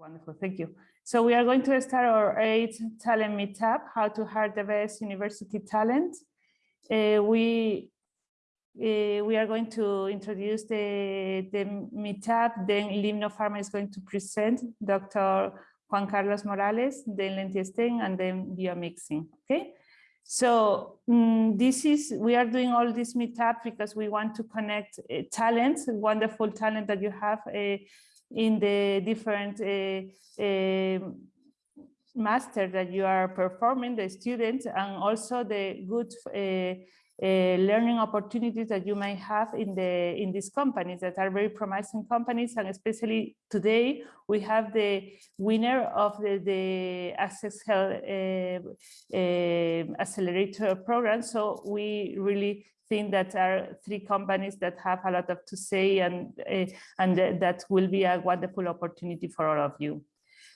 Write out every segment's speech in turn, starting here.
Wonderful, thank you. So we are going to start our eighth talent meetup, how to hire the best university talent. Uh, we uh, we are going to introduce the, the meetup, then Limno Pharma is going to present Dr. Juan Carlos Morales, then Lentiestein, and then biomixing, okay? So um, this is, we are doing all this meetup because we want to connect uh, talents, wonderful talent that you have uh, in the different uh, uh, master that you are performing, the students, and also the good uh, uh, learning opportunities that you may have in the in these companies that are very promising companies. And especially today we have the winner of the, the access health uh, uh, accelerator program. So we really think that are three companies that have a lot of to say and uh, and that will be a wonderful opportunity for all of you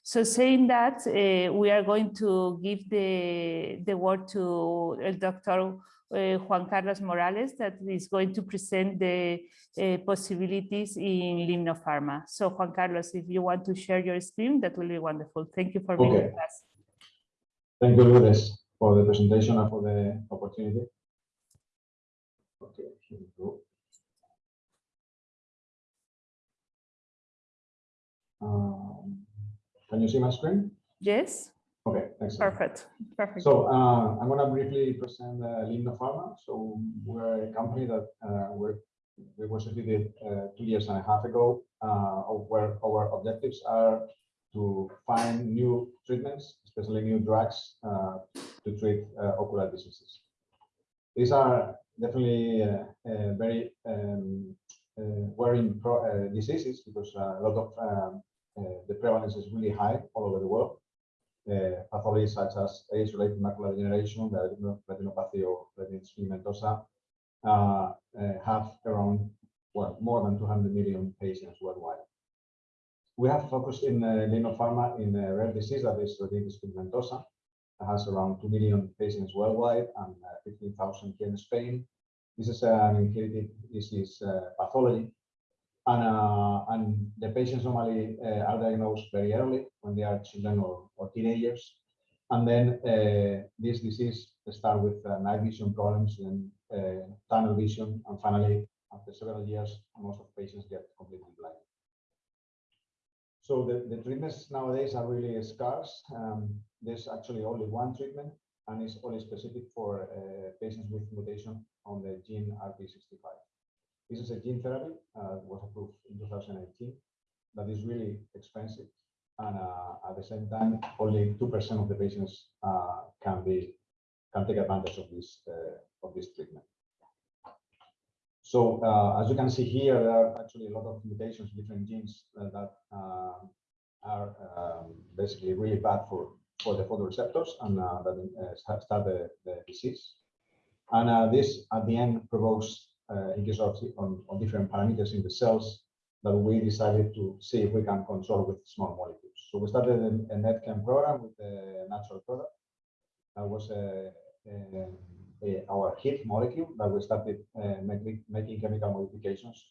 so saying that, uh, we are going to give the, the word to Dr Juan Carlos Morales that is going to present the uh, possibilities in Limno Pharma. So Juan Carlos, if you want to share your screen, that will be wonderful. Thank you for being Okay. with us. Thank you, Lourdes, for the presentation and for the opportunity. Okay, here we go. Um, Can you see my screen? Yes, Okay, thanks. perfect, perfect. So uh, I'm going to briefly present uh, Pharma. So we're a company that uh, we're, we were started uh, two years and a half ago, uh, where our objectives are to find new treatments, especially new drugs uh, to treat uh, ocular diseases. These are definitely uh, uh, very um, uh, worrying diseases because a lot of um, the prevalence is really high all over the world pathologies such as age-related macular degeneration, retinopathy retinitis pigmentosa, have around well, more than 200 million patients worldwide. We have focused in uh, Limno Pharma in a rare disease that is retinitis pigmentosa. Has around 2 million patients worldwide and uh, 15,000 here in Spain. This is an inherited disease uh, pathology and, uh, and the patients normally uh, are diagnosed very early when they are children or, or teenagers. And then uh, this disease starts with uh, night vision problems and uh, tunnel vision. And finally, after several years, most of patients get completely blind. So the, the treatments nowadays are really scarce. Um, there's actually only one treatment and it's only specific for uh, patients with mutation on the gene RP65. This is a gene therapy uh, was approved in 2018 that is really expensive. And uh, at the same time, only 2% of the patients uh, can be can take advantage of this uh, of this treatment. So uh, as you can see here, there are actually a lot of mutations, different genes uh, that are um, basically really bad for for the photoreceptors and that start the, the disease. And this at the end provokes uh, in case of on, on, different parameters in the cells that we decided to see if we can control with small molecules. So we started a, a program with a natural product. That was a, a, a our hit molecule that we started uh, making, making chemical modifications.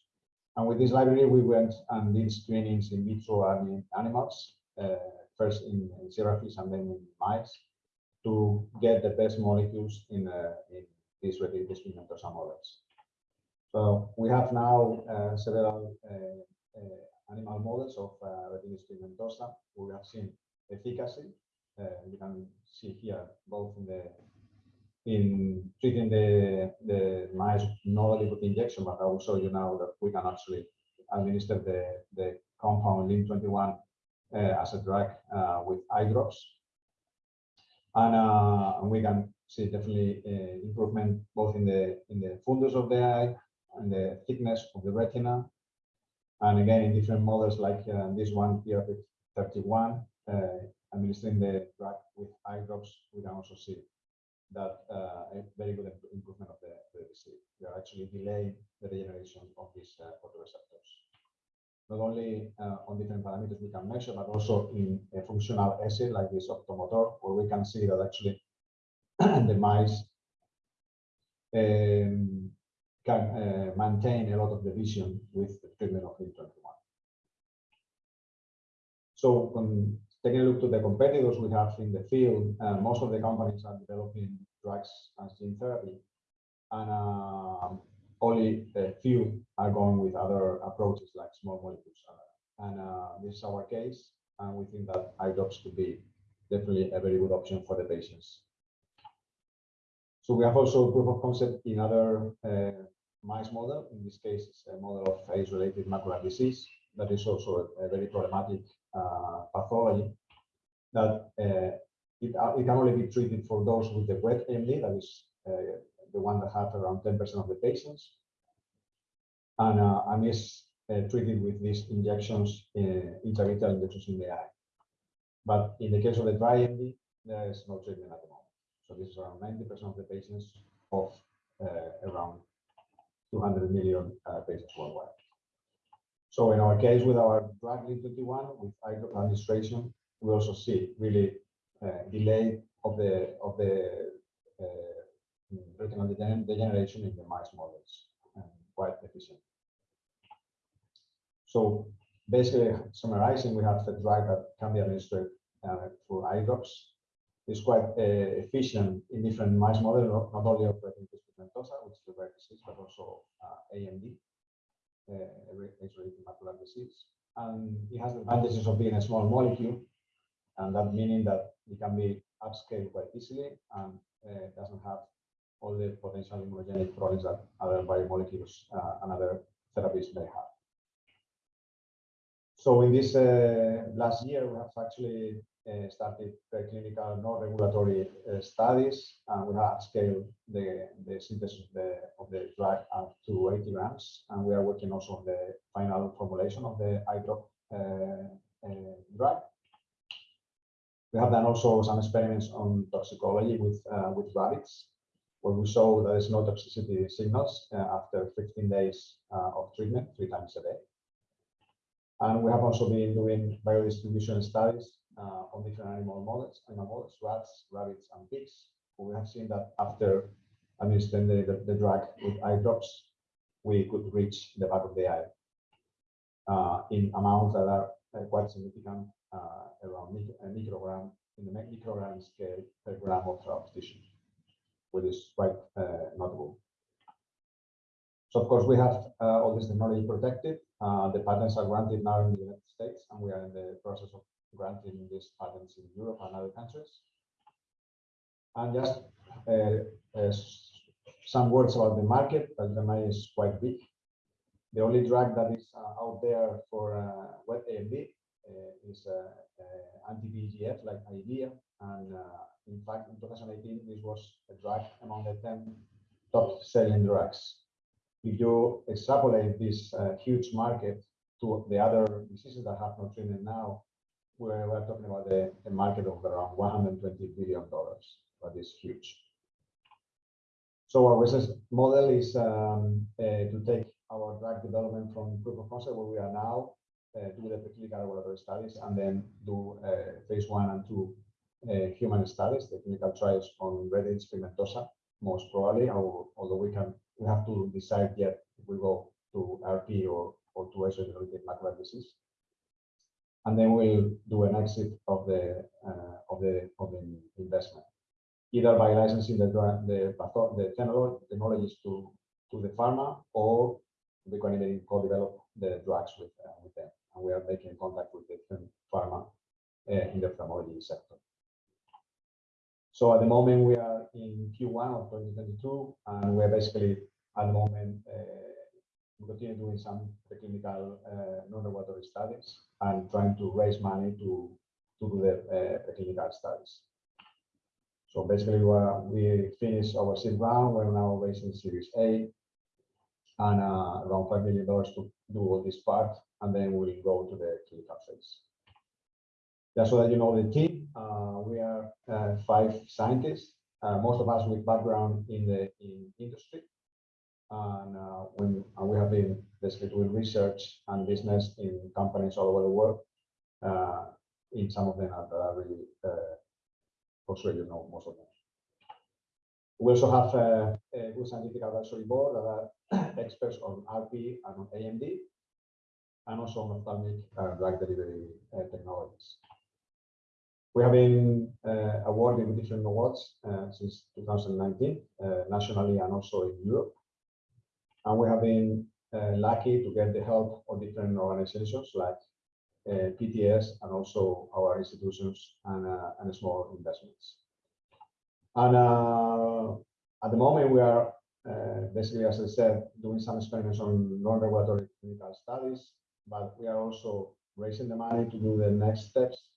And with this library, we went and did screenings in vitro and in animals, uh, first in, in zebrafish and then in mice, to get the best molecules in, uh, in these retinitis pigmentosa models. So we have now uh, several uh, uh, animal models of retinitis pigmentosa. We have seen efficacy. you can see here both in the in treating the the mice normally with injection, but I will show you now that we can actually administer the the compound LIM21 uh, as a drug uh, with eye drops, and, uh, we can see definitely improvement both in the in the fundus of the eye and the thickness of the retina. And again, in different models like uh, this one here, 31, uh, administering the drug with eye drops, we can also see that uh, a very good improvement of the, the disease. We are actually delaying the regeneration of these uh, photoreceptors. Not only uh, on different parameters we can measure, but also in a functional assay like this optomotor, where we can see that actually the mice um, can uh, maintain a lot of the vision with the treatment of LIM21. So um, taking a look to the competitors we have in the field, uh, most of the companies are developing drugs as gene therapy, and uh, only a few are going with other approaches like small molecules. And uh, this is our case, and we think that drops could be definitely a very good option for the patients. So we have also proof of concept in other uh, mice model. In this case, it's a model of age-related macular disease that is also a, very problematic uh, pathology that uh, it, uh, it can only be treated for those with the wet AMD, that is uh, the one that have around 10% of the patients, and, uh, and is uh, treated with these injections, intravitreal injections in the eye. But in the case of the dry AMD, there is no treatment at the moment. So this is around 90% of the patients of around 200 million patients worldwide. So in our case, with our drug LIN21, with drop administration, we also see really uh, delay of the of the uh, retinal degeneration in the mice models, and quite efficient. So basically, summarizing, we have a drug that can be administered uh, through eye drops. It's quite uh, efficient in different mice models, not, only of retinitis pigmentosa, which is a rare disease, but also AMD, age-related macular disease. And it has the advantages of being a small molecule, and that meaning that it can be upscaled quite easily and uh, doesn't have all the potential immunogenic problems that other biomolecules uh, and other therapies may have. So in this uh, last year, we have actually uh, started clinical non-regulatory uh, studies, and we have scaled the, the synthesis of the, drug up to 80 grams, and we are working also on the final formulation of the eye drop uh, drug. We have done also some experiments on toxicology with, with rabbits, where we saw that there is no toxicity signals after 15 days of treatment, three times a day. And we have also been doing biodistribution studies uh, on different animal models, animal models, rats, rabbits, and pigs. We have seen that after administering the, the, the drug with eye drops, we could reach the back of the eye uh, in amounts that are uh, quite significant uh, around a microgram in the microgram scale per gram of, of tissue, which is quite uh, notable. So of course we have uh, all this technology protected. Uh, the patents are granted now in the United States, and we are in the process of granting these patents in Europe and other countries. And just uh, uh, some words about the market. Alzheimer's is quite big. The only drug that is uh, out there for wet AMD uh, is uh, uh, anti-VEGF like Eylea. And in fact, in 2018, this was a drug among the 10 top selling drugs. If you extrapolate this huge market to the other diseases that have no treatment now, we're, we're talking about a, a, market of around 120 billion dollars, that is huge. So our business model is um, uh, to take our drug development from proof of concept where we are now uh, do the preclinical laboratory studies and then do uh, phase one and two uh, human studies, the clinical trials on retinitis pigmentosa, most probably, although we can we have to decide yet if we go to RP or, or to age-related macular disease. And then we'll do an exit of the uh, of the of the investment, either by licensing the the the technologies to to the pharma, or we can co-develop the drugs with uh, with them and we are making contact with different pharma uh, in the ophthalmology sector. So at the moment we are in Q1 of 2022, and we're basically at the moment uh, we continue doing some preclinical uh, non-regulatory studies and trying to raise money to to do the uh, preclinical studies. So basically, we, we finished our seed round. We're now raising Series A and around $5 million to do all this part and then we'll go to the clinical phase. Just so that you know the team, uh, we are uh, five scientists, uh, most of us with background in the in industry. And when and we have been basically doing research and business in companies all over the world. In some of them are really, for sure you know most of them. We also have a, a good scientific advisory board that are experts on RP and on AMD and also on ophthalmic uh, drug delivery uh, technologies. We have been uh, awarded different awards uh, since 2019, uh, nationally and also in Europe. And we have been uh, lucky to get the help of different organizations like uh, PTS and also our institutions and, uh, and small investments. And at the moment, we are basically, as I said, doing some experiments on non-regulatory clinical studies, but we are also raising the money to do the next steps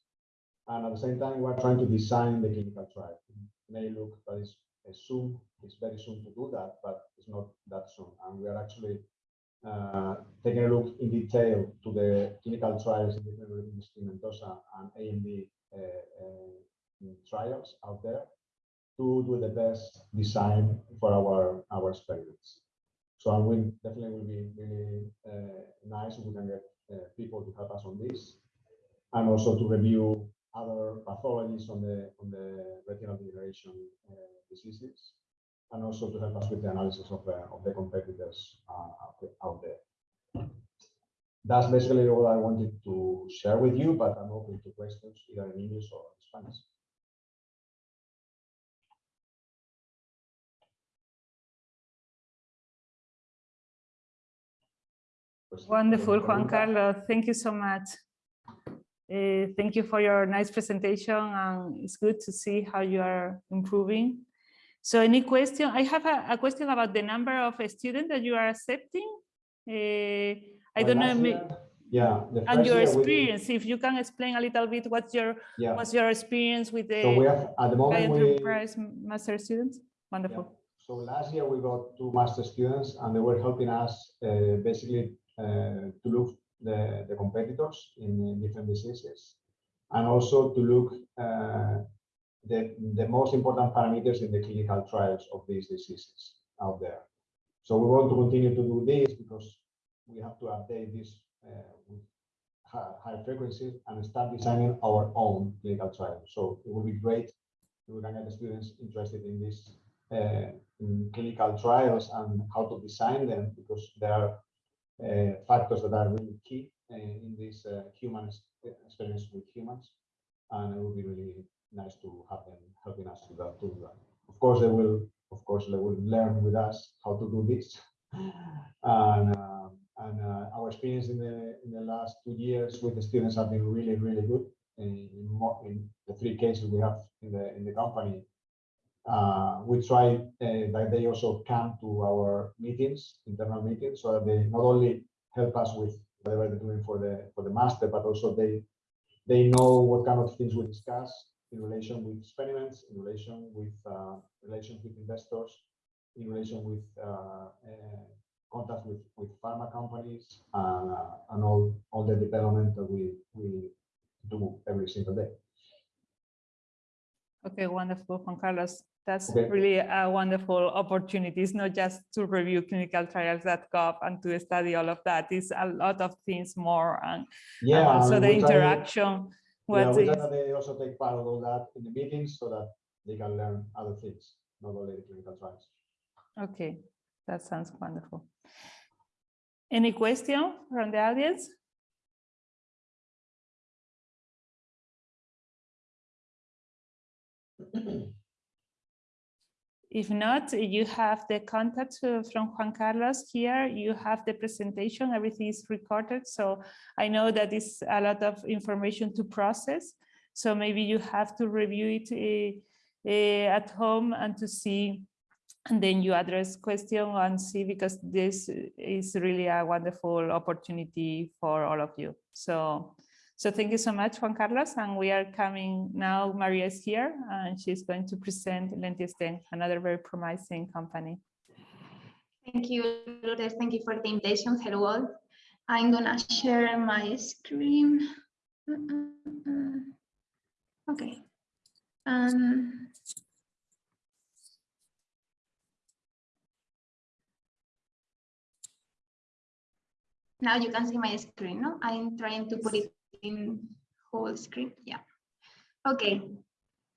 and at the same time, we're trying to design the clinical trial. It may look that it's soon, it's very soon to do that, but it's not that soon. And we are actually uh, taking a look in detail to the clinical trials in different Mendoza and AMD uh, uh, trials out there to do the best design for our our experiments. So I will definitely will be really uh, nice if we can get uh, people to help us on this, and also to review other pathologies on the on the retinal degeneration uh, diseases, and also to help us with the analysis of the of the competitors uh, out there. That's basically all I wanted to share with you, but I'm open to questions either in English or in Spanish. Wonderful, Juan Carlos. Thank you so much. Uh, thank you for your nice presentation and it's good to see how you are improving. So any question? I have a, a question about the number of students that you are accepting. Uh, I don't know. Year, yeah. and your experience, if you can explain a little bit what's your yeah. what's your experience with the so we have, at the moment enterprise we, master students? Wonderful. Yeah. So last year we got two master students and they were helping us uh, basically uh, to look the, the competitors in different diseases, and also to look uh, the, the most important parameters in the clinical trials of these diseases out there. So we want to continue to do this because we have to update this uh, with high, frequency and start designing our own clinical trials. So it would be great if we can get the students interested in these uh, in clinical trials and how to design them because there are factors that are really key uh, in this uh, human experience with humans. And it would be really nice to have them helping us to. To that. Of course, they will. Of course, they will learn with us how to do this. and uh, and uh, our experience in the in the last two years with the students have been really really good. In, in, in the three cases we have in the in the company, uh, we try uh, that they also come to our meetings, internal meetings, so that they not only help us with whatever they're doing for the for the master, but also they they know what kind of things we discuss in relation with experiments, in relation with uh, relations with investors, in relation with uh, uh, contact with with pharma companies, uh, and all all the development that we we do every single day. Okay, wonderful, Juan Carlos. That's okay. really a wonderful opportunity. It's not just to review clinicaltrials.gov and to study all of that. It's a lot of things more and, yeah, and also the interaction. yeah, we that they also take part of all that in the meetings so that they can learn other things, not only the clinical trials. Okay, that sounds wonderful. Any question from the audience? If not, you have the contact from Juan Carlos here, you have the presentation, everything is recorded. So I know that is a lot of information to process. So maybe you have to review it uh, uh, at home and to see, and then you address question and see, because this is really a wonderful opportunity for all of you. So so thank you so much, Juan Carlos. And we are coming now, Maria is here and she's going to present Lentiestein, another very promising company. Thank you, Lourdes. Thank you for the invitation. Hello all. I'm gonna share my screen. Uh, uh, uh. Okay. Um, now you can see my screen, no? I'm trying to put it in whole screen. Yeah. Okay.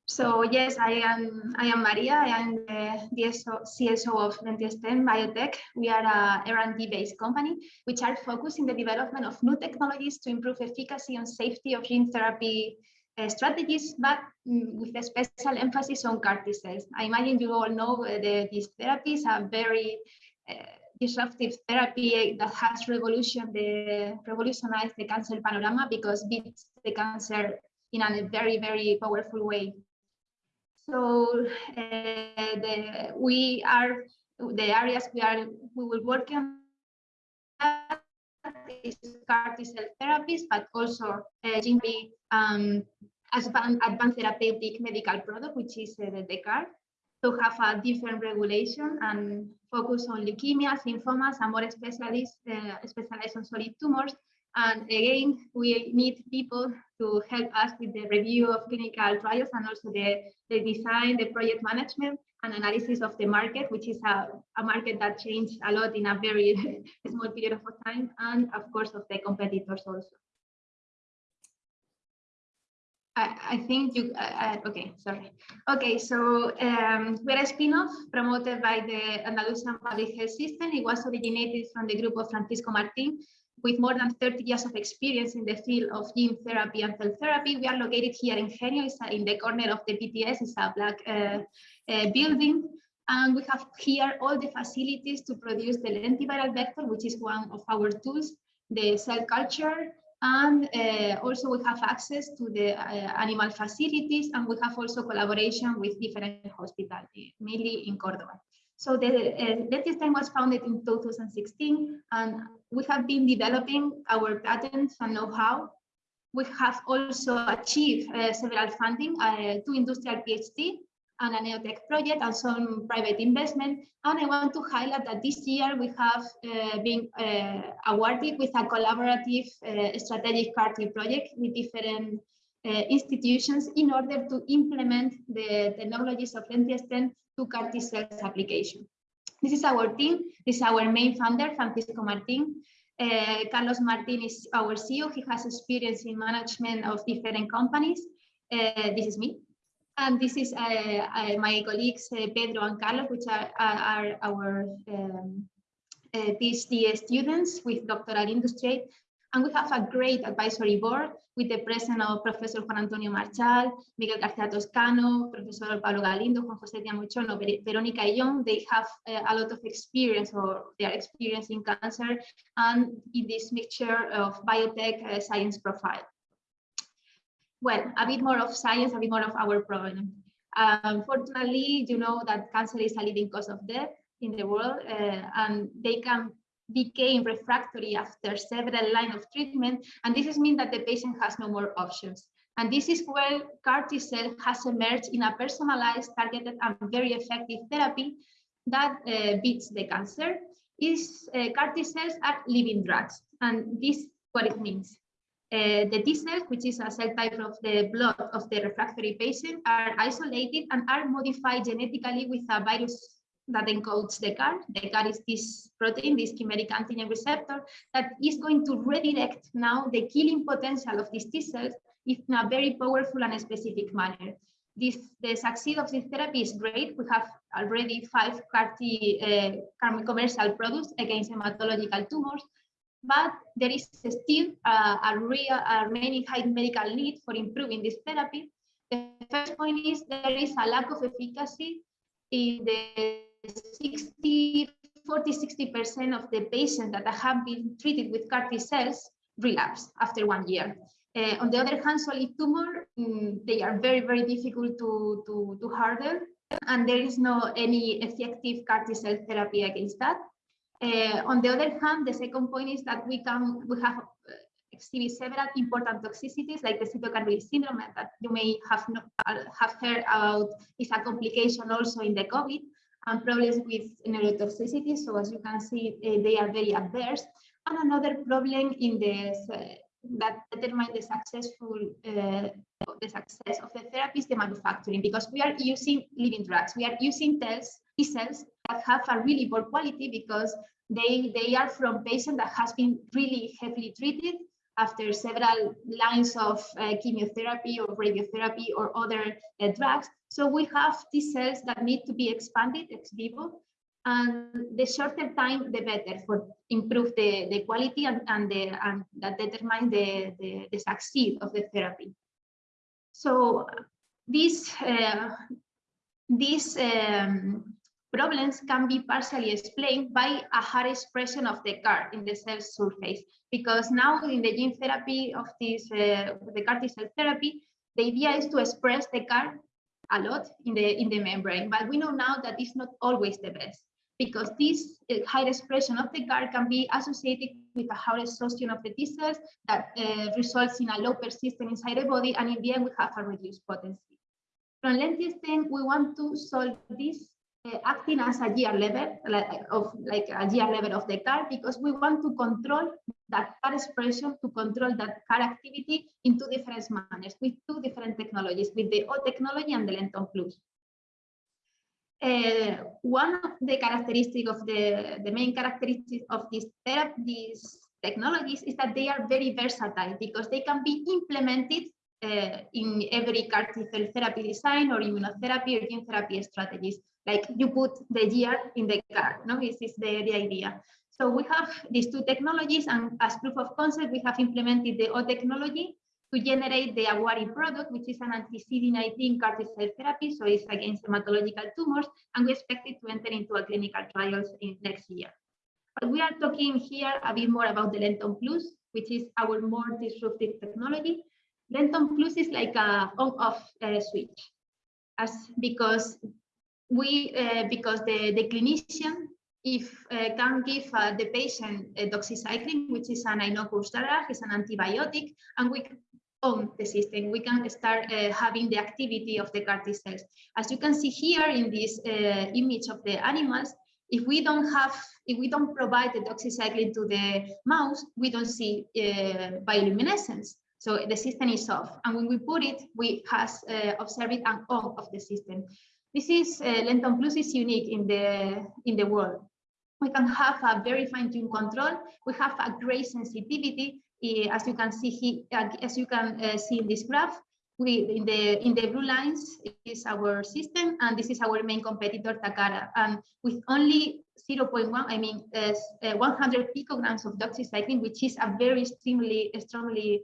So yes, I am I am Maria. I am the DSO, CSO of Lentiasten Biotech. We are a R&D based company which are focused in the development of new technologies to improve efficacy and safety of gene therapy uh, strategies, but mm, with a special emphasis on CAR cells. I imagine you all know uh, the, these therapies are very uh, disruptive therapy that has the revolutionized the cancer panorama because beats the cancer in a very very powerful way. So uh, the, we are the areas we are we will work on is CAR T cell therapies, but also uh, gene um, advanced, therapeutic medical product, which is uh, the CAR, to have a different regulation and focus on leukemias, lymphomas, and more specialists, uh, specialized on solid tumors. And again, we need people to help us with the review of clinical trials and also the, the design, the project management and analysis of the market, which is a, a market that changed a lot in a very small period of time, and of course of the competitors also. I, I think you, uh, okay, sorry. Okay, so um, we're a spin-off promoted by the Andalusian Public Health System. It was originated from the group of Francisco Martin, with more than 30 years of experience in the field of gene therapy and cell therapy. We are located here in Genio, it's in the corner of the PTS, it's a black uh, uh, building. And we have here all the facilities to produce the lentiviral vector, which is one of our tools, the cell culture, and uh, also we have access to the uh, animal facilities, and we have also collaboration with different hospitals, mainly in Cordoba. So the uh, was founded in 2016, and we have been developing our patents and know-how. We have also achieved uh, several funding, uh, industrial PhD and a neotech project and some private investment. And I want to highlight that this year we have uh, been uh, awarded with a collaborative uh, strategic CAR-T project with different uh, institutions in order to implement the technologies of Lentiasten to CAR-T cells application. This is our team. This is our main founder, Francisco Martin. Uh, Carlos Martin is our CEO. He has experience in management of different companies. Uh, this is me. And this is uh, uh my colleagues, uh, Pedro and Carlos, which are, are our um, PhD students with doctoral industry. And we have a great advisory board with the presence of Professor Juan Antonio Marchal, Miguel García Toscano, Professor Pablo Galindo, Juan José Diamuchono, Verónica Illón. They have a lot of experience or they are experiencing cancer and in this mixture of biotech uh, science profile. Well, a bit more of science, a bit more of our problem. Unfortunately, you know that cancer is a leading cause of death in the world uh, and they can became refractory after several lines of treatment. And this means that the patient has no more options. And this is where CAR T cell has emerged in a personalized, targeted, and very effective therapy that uh, beats the cancer. Is uh, CAR T cells are living drugs, and this is what it means. Uh, the T cells, which is a cell type of the blood of the refractory patient, are isolated and are modified genetically with a virus that encodes the CAR. The CAR is this protein, this chimeric antigen receptor, that is going to redirect now the killing potential of these T cells in a very powerful and specific manner. This, the success of this therapy is great. We have already five CAR-T uh, commercial products against hematological tumors, but there is still uh, a real, a remaining high medical need for improving this therapy. The first point is there is a lack of efficacy in the 60, 40, 60% of the patients that have been treated with CAR T cells relapse after one year. Uh, on the other hand, solid tumor, um, they are very, very difficult to, to, to harden, and there is no any effective CAR T cell therapy against that. Uh, on the other hand, the second point is that we can we have uh, exhibit several important toxicities like the cytokine syndrome that you may have not, uh, have heard about is a complication also in the COVID and problems with neurotoxicity. So as you can see, uh, they are very adverse. And another problem in this uh, that determine the successful uh, the success of the therapy is the manufacturing because we are using living drugs. We are using cells, T cells that have a really poor quality because they they are from patients that has been really heavily treated after several lines of uh, chemotherapy or radiotherapy or other uh, drugs. So we have T cells that need to be expanded ex vivo and the shorter time, the better for improve the, the quality and, and, the, and that determine the, the, the succeed of the therapy. So this, uh, these um, problems can be partially explained by a higher expression of the CAR in the cell surface, because now in the gene therapy of this, uh, the CAR T cell therapy, the idea is to express the CAR a lot in the in the membrane, but we know now that it's not always the best because this uh, high expression of the CAR can be associated with a higher exhaustion of the T cells that uh, results in a low persistence inside the body, and in the end we have a reduced potency. From Lentisten, we want to solve this uh, acting as a GR level like, of like a GR level of the CAR because we want to control that CAR expression to control that CAR activity in two different manners with two different technologies, with the O technology and the Lenton Plus. Uh, one of the characteristics of the, the main characteristics of these, these technologies is that they are very versatile because they can be implemented uh, in every CAR T cell therapy design or immunotherapy or gene therapy strategies. Like you put the GR in the CAR, no? This is the, the idea. So we have these two technologies and as proof of concept, we have implemented the O technology to generate the Awari product, which is an anti-CD19 CAR T cell therapy, so it's against hematological tumors, and we expect it to enter into a clinical trials in next year. But we are talking here a bit more about the Lenton Plus, which is our more disruptive technology. Lenton Plus is like a on-off uh, switch, as because we uh, because the the clinician if uh, can give uh, the patient a doxycycline, which is an drug, is an antibiotic, and we on the system, we can start uh, having the activity of the CAR T cells. As you can see here in this uh, image of the animals, if we don't have, if we don't provide the doxycycline to the mouse, we don't see uh, bioluminescence. So the system is off. And when we put it, we has uh, observed and on of the system. This is uh, Lenton Plus is unique in the in the world. We can have a very fine-tuned control. We have a great sensitivity Eh, as you can see here, as you can uh, see in this graph, we in the in the blue lines is our system, and this is our main competitor Takara. And with only 0.1, I mean, uh, 100 picograms of doxycycline, which is a very extremely strongly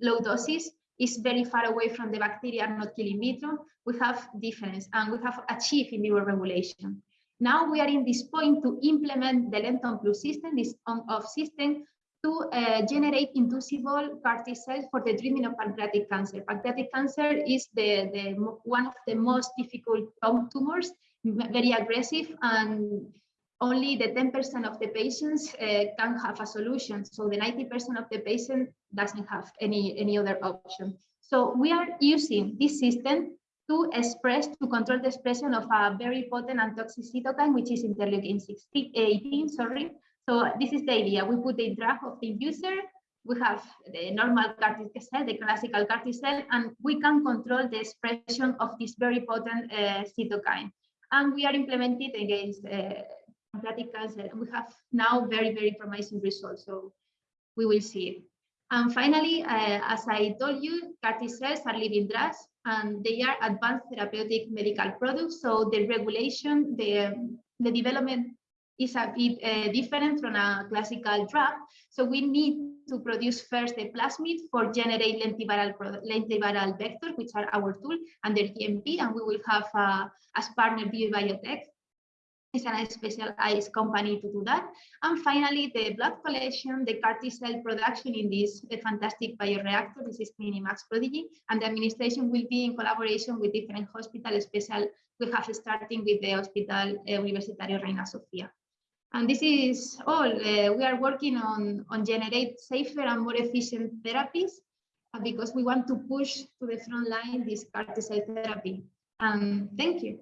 low doses, is very far away from the bacteria not killing vitro. We have difference, and we have achieved in vivo regulation. Now we are in this point to implement the Lenton Plus system, this on-off system, to uh, generate inducible CAR T cells for the treatment of pancreatic cancer. Pancreatic cancer is the, the one of the most difficult tumors, very aggressive, and only the 10% of the patients uh, can have a solution. So the 90% of the patient doesn't have any, any other option. So we are using this system to express, to control the expression of a very potent and toxic cytokine, which is interleukin 16, 18, sorry, so this is the idea. We put the drug of the user, we have the normal CAR cell, the classical CAR cell, and we can control the expression of this very potent uh, cytokine. And we are implemented against uh, pancreatic cancer. We have now very, very promising results. So we will see it. And finally, uh, as I told you, CAR T cells are living drugs and they are advanced therapeutic medical products. So the regulation, the, the development is a bit uh, different from a classical drug. So we need to produce first the plasmid for generate lentiviral, lentiviral vector, which are our tool under GMP, and we will have uh, as partner BioBiotech. It's a specialized company to do that. And finally, the blood collection, the CAR T cell production in this fantastic bioreactor, this is Minimax Prodigy, and the administration will be in collaboration with different hospitals, special, we have starting with the Hospital Universitario Reina Sofia. And this is all. Uh, we are working on, on generate safer and more efficient therapies uh, because we want to push to the front line this CAR T cell therapy. Um, thank you.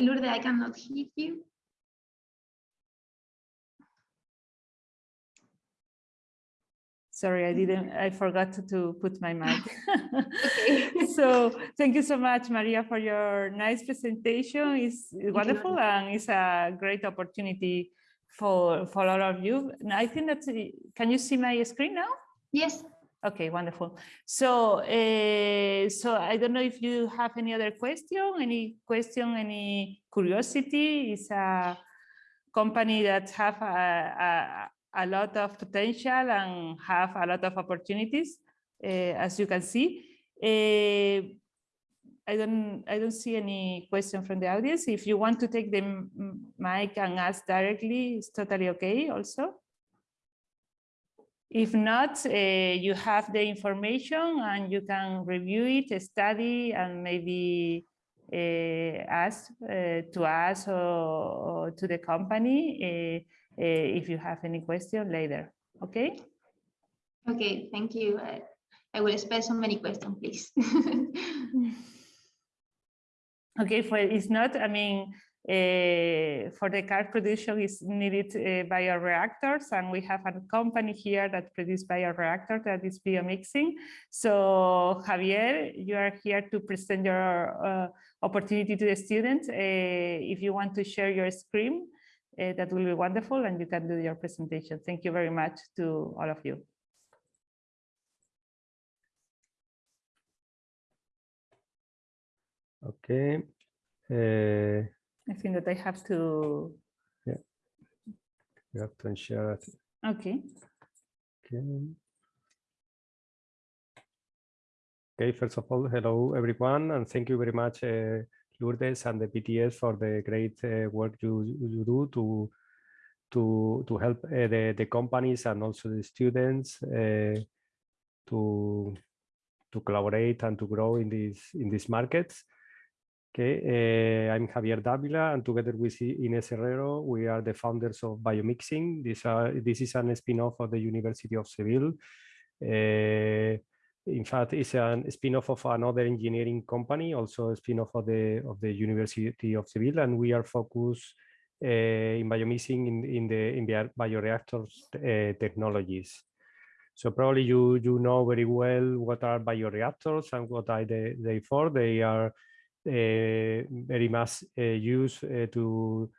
Lourdes, I cannot hear you. Sorry, I mm-hmm. didn't, I forgot to, to put my mic. So thank you so much, Maria, for your nice presentation. It's wonderful and it's a great opportunity for, for all of you. And I think that, can you see my screen now? Yes. Okay, wonderful. So, uh, so I don't know if you have any other question, any question, any curiosity. It's a company that have a, a, a lot of potential and have a lot of opportunities, uh, as you can see. Uh, I don't, I don't see any question from the audience. If you want to take the mic and ask directly, it's totally okay also. If not, uh, you have the information and you can review it, study, and maybe uh, ask uh, to us or, or to the company uh, uh, if you have any question later. Okay. Okay, thank you. I, I will spare so many questions, please. Okay, for it's not, I mean, for the car production is needed uh, bioreactors and we have a company here that produce bioreactor that is biomixing. So Javier, you are here to present your uh, opportunity to the students. Uh, if you want to share your screen, uh, that will be wonderful and you can do your presentation. Thank you very much to all of you. Okay. Uh, I think that I have to, Yeah. you have to share it. okay. Okay. Okay, first of all, hello everyone, and thank you very much, uh, Lourdes and the PTS for the great uh, work you, you do to to to help uh, the the companies and also the students uh, to to collaborate and to grow in these in these markets. Okay, uh, I'm Javier Davila, and together with Ines Herrero, we are the founders of Biomixing. This, are, this is an spin-off of the University of Seville. Uh, in fact, it's a spin-off of another engineering company, also a spin-off of the of the University of Seville, and we are focused uh, in biomixing in, in the in bioreactors uh, technologies. So probably you you know very well what are bioreactors and what are they, they for. They are uh, very much uh, used uh, to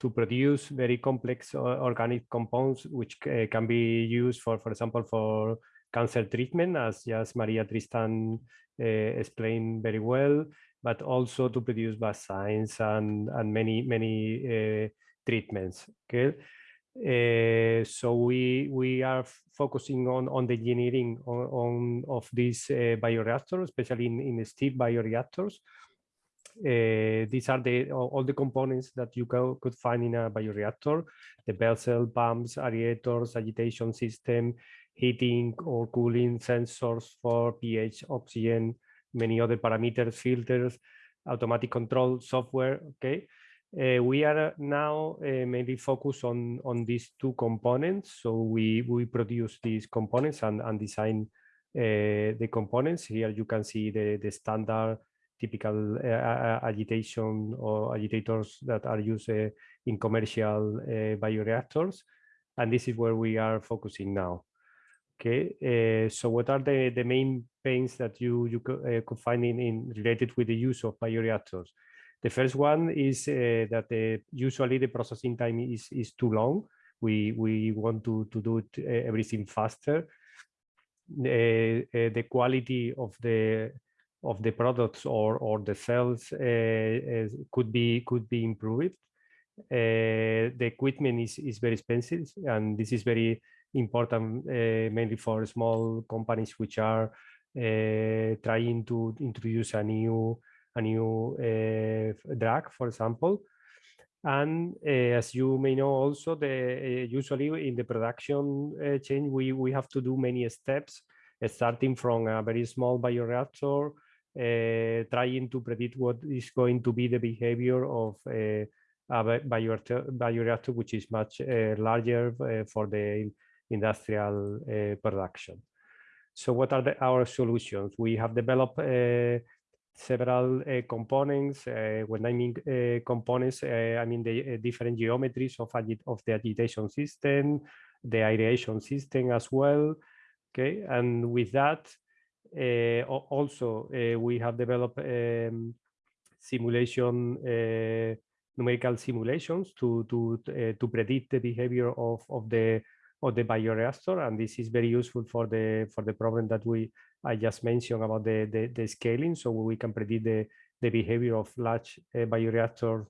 to produce very complex organic compounds, which can be used for, for example, for cancer treatment, as just Maria Tristan explained very well, but also to produce vaccines and and many many treatments. Okay. Uh, so we we are focusing on on the engineering on, on of these uh, bioreactors, especially in, in steel bioreactors. Uh, these are the all the components that you co could find in a bioreactor: the vessel, pumps, aerators, agitation system, heating or cooling sensors for pH, oxygen, many other parameters, filters, automatic control software. Okay. Uh, we are now uh, mainly focused on on these two components. So we we produce these components and and design uh, the components. Here you can see the the standard typical uh, agitation or agitators that are used uh, in commercial uh, bioreactors. And this is where we are focusing now. Okay, so what are the, the main pains that you, you could find in, in related with the use of bioreactors? The first one is uh, that uh, usually the processing time is, is too long. We, we want to, to do it, uh, everything faster. the quality of the of the products or or the cells uh, could be could be improved. Uh, the equipment is is very expensive, and this is very important uh, mainly for small companies which are trying to introduce a new a new drug, for example. And uh, as you may know, also the uh, usually in the production uh, chain, we we have to do many steps, starting from a very small bioreactor uh, trying to predict what is going to be the behavior of uh, a bioreactor, which is much uh, larger for the industrial production. So what are the, our solutions? We have developed several uh, components. Uh, when I mean uh, components, I mean the different geometries of, of the agitation system, the aeration system as well, Okay, and with that, uh, also uh, we have developed um, simulation uh, numerical simulations to to to predict the behavior of of the of the bioreactor, and this is very useful for the for the problem that we I just mentioned about the the, the scaling, so we can predict the the behavior of large bioreactors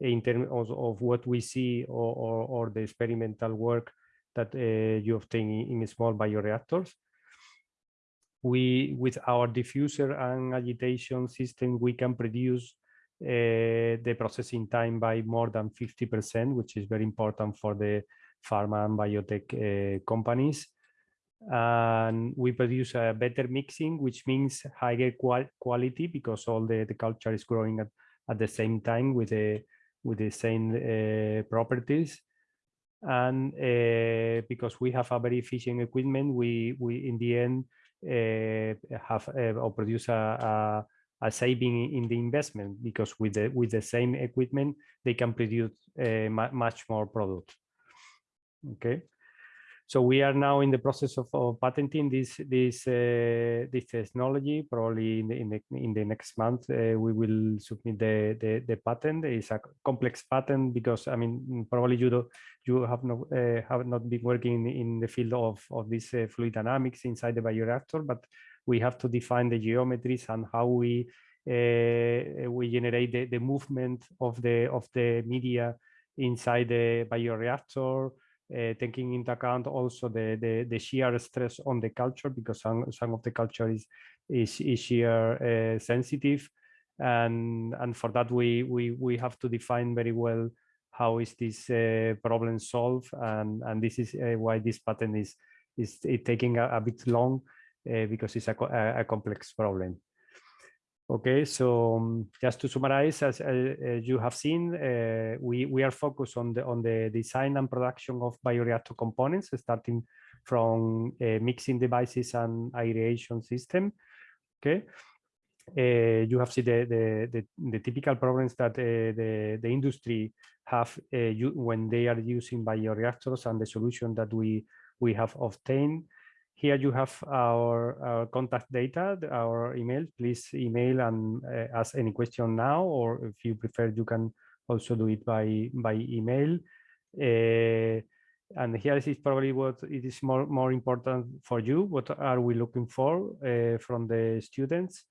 in terms of, of what we see or, or, or the experimental work that uh, you obtain in, in small bioreactors. We, with our diffuser and agitation system, we can produce uh, the processing time by more than 50%, which is very important for the pharma and biotech uh, companies. And we produce a better mixing, which means higher qual quality because all the, the culture is growing at, at the same time with the with the same uh, properties and because we have a very efficient equipment we we in the end have uh, or produce a, a, a saving in the investment because with the with the same equipment they can produce uh, much more product. Okay so we are now in the process of, of patenting this this uh, this technology. Probably in the in the, in the next month uh, we will submit the, the, the patent. It's a complex patent because I mean probably you do you have not uh, have not been working in the field of of this uh, fluid dynamics inside the bioreactor, but we have to define the geometries and how we uh, we generate the, the movement of the of the media inside the bioreactor uh, taking into account also the, the, the shear stress on the culture because some, some of the culture is, is, is shear uh, sensitive. And, and for that, we, we, we have to define very well how is this uh, problem solved. And, and this is uh, why this patent is, is taking a, a bit long uh, because it's a, a complex problem. Okay, so um, just to summarize, as, uh, you have seen, uh, we, we are focused on the on the design and production of bioreactor components, starting from uh, mixing devices and aeration system. Okay, you have seen the, the, the, the, typical problems that the, the industry have you, when they are using bioreactors and the solution that we, we have obtained. Here you have our, our, contact data, our email. Please email and uh, ask any question now, or if you prefer, you can also do it by by email. Uh, and here is probably what it is more more important for you. What are we looking for uh, from the students?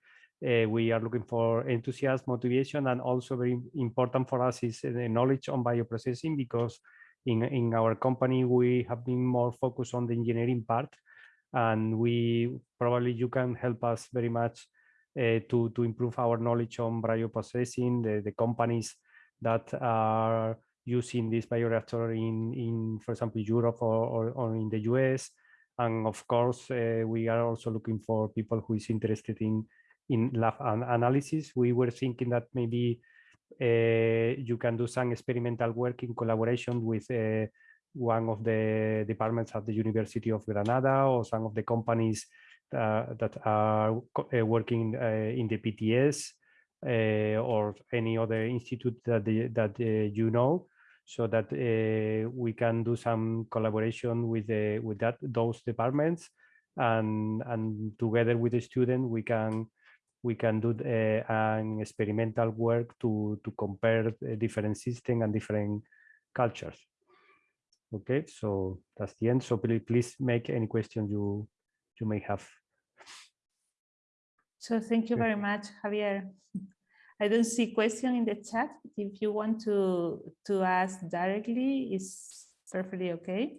Uh, we are looking for enthusiasm, motivation, and also very important for us is the knowledge on bioprocessing because in in our company we have been more focused on the engineering part and we probably you can help us very much uh, to to improve our knowledge on bioprocessing the, the companies that are using this bioreactor in in for example europe or, or, or in the us and of course uh, we are also looking for people who is interested in in lab an analysis. We were thinking that maybe uh, you can do some experimental work in collaboration with one of the departments at the University of Granada or some of the companies uh, that are uh, working uh, in the PTS uh, or any other institute that, the, that uh, you know. So that uh, we can do some collaboration with the, with that those departments. And and together with the student we can we can do an experimental work to to compare different systems and different cultures Okay, so that's the end. So please, make any question you you may have. So thank you very much, Javier. I don't see question in the chat. If you want to to ask directly, it's perfectly okay.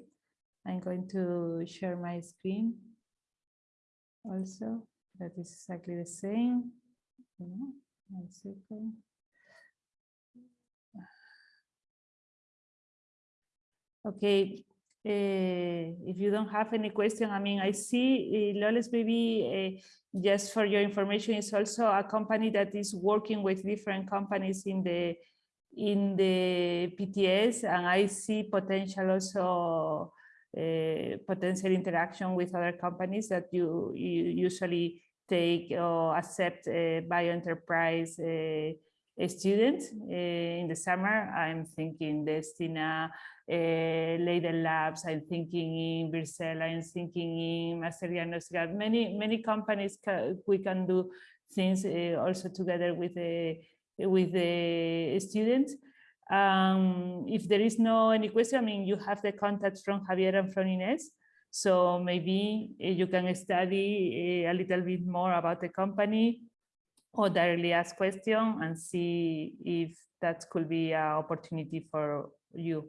I'm going to share my screen also. That is exactly the same. One second. Okay, uh, if you don't have any question, I mean, I see uh, Loles maybe uh, just for your information is also a company that is working with different companies in the in the PTS, and I see potential also uh, potential interaction with other companies that you, you usually take or accept uh, bio enterprise uh, a student. Uh, in the summer, I'm thinking Destina, uh, Leiden Labs, I'm thinking in Vircell, I'm thinking in Master Diagnostica. Many, many companies ca we can do things uh, also together with the with the students. Um, if there is no any question, I mean, you have the contacts from Javier and from Ines. So maybe you can study a little bit more about the company or directly ask question and see if that could be an opportunity for you.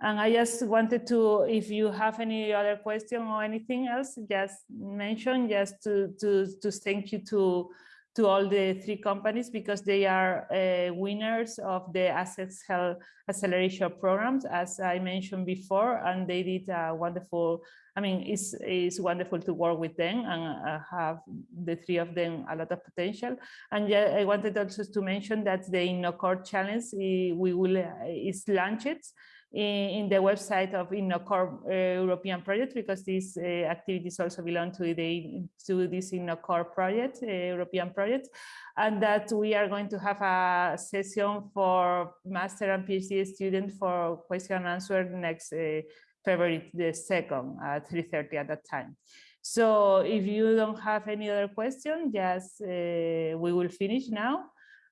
And I just wanted to, if you have any other question or anything else, just mention just to, to, to thank you to to all the three companies because they are uh, winners of the Assets Health Acceleration programs, as I mentioned before, and they did a wonderful, I mean, it's, it's wonderful to work with them and uh, have the three of them a lot of potential. And yeah, I wanted also to mention that the InnoCore Challenge, eh, we will, uh, is launched in, in the website of InnoCore uh, European project because these uh, activities also belong to the to this InnoCore project, uh, European project, and that we are going to have a session for master and PhD students for question and answer next February the 2nd at 3.30 at that time. So if you don't have any other question, just we will finish now.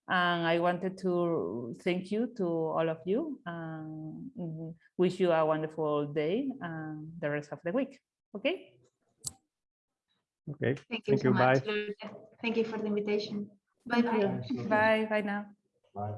And I wanted to thank you to all of you and wish you a wonderful day and the rest of the week. Okay. Okay, Thank you Thank so you, much. bye. Thank you for the invitation. Bye bye. Bye. Bye now. Bye.